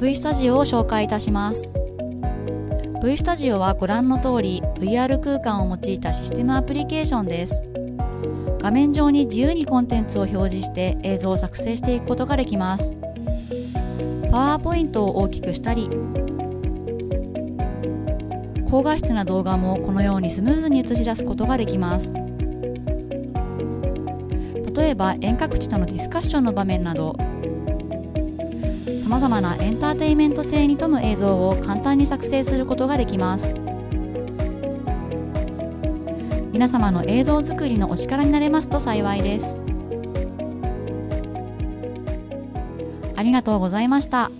V スタジオを紹介いたします。V スタジオはご覧の通り VR 空間を用いたシステムアプリケーションです。画面上に自由にコンテンツを表示して映像を作成していくことができます。パワーポイントを大きくしたり高画質な動画もこのようにスムーズに映し出すことができます。例えば遠隔地とのディスカッションの場面などさまざまなエンターテインメント性に富む映像を簡単に作成することができます皆様の映像作りのお力になれますと幸いですありがとうございました。